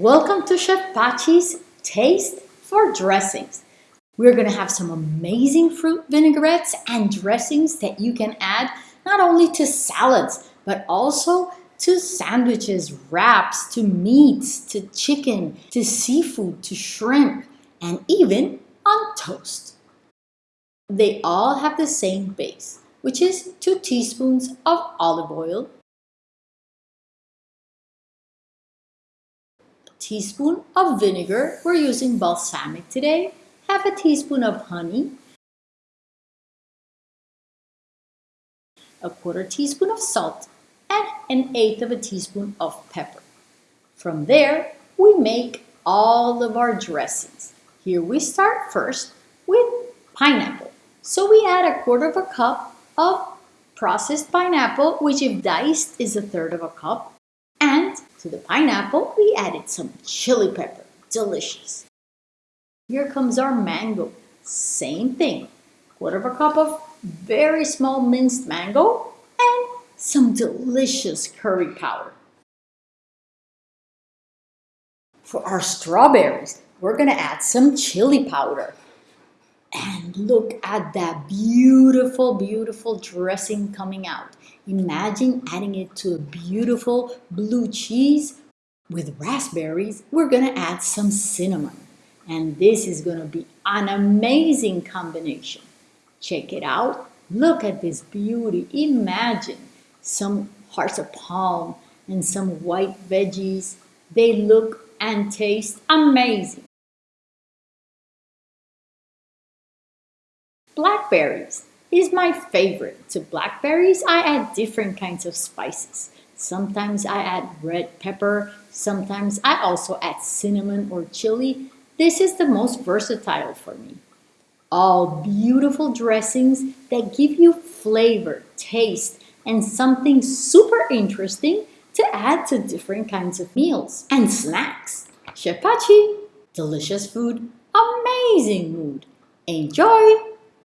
Welcome to Chef Pachi's Taste for Dressings. We're gonna have some amazing fruit vinaigrettes and dressings that you can add not only to salads, but also to sandwiches, wraps, to meats, to chicken, to seafood, to shrimp, and even on toast. They all have the same base, which is two teaspoons of olive oil, teaspoon of vinegar. We're using balsamic today. Half a teaspoon of honey. A quarter teaspoon of salt and an eighth of a teaspoon of pepper. From there, we make all of our dressings. Here we start first with pineapple. So we add a quarter of a cup of processed pineapple, which if diced is a third of a cup. To the pineapple, we added some chili pepper. Delicious. Here comes our mango. Same thing. Quarter of a cup of very small minced mango and some delicious curry powder. For our strawberries, we're gonna add some chili powder. And look at that beautiful, beautiful dressing coming out. Imagine adding it to a beautiful blue cheese with raspberries. We're gonna add some cinnamon. And this is gonna be an amazing combination. Check it out. Look at this beauty. Imagine some hearts of palm and some white veggies. They look and taste amazing. Blackberries is my favorite. To blackberries, I add different kinds of spices. Sometimes I add red pepper, sometimes I also add cinnamon or chili. This is the most versatile for me. All beautiful dressings that give you flavor, taste, and something super interesting to add to different kinds of meals and snacks. Chef Pachi, delicious food, amazing mood. Enjoy!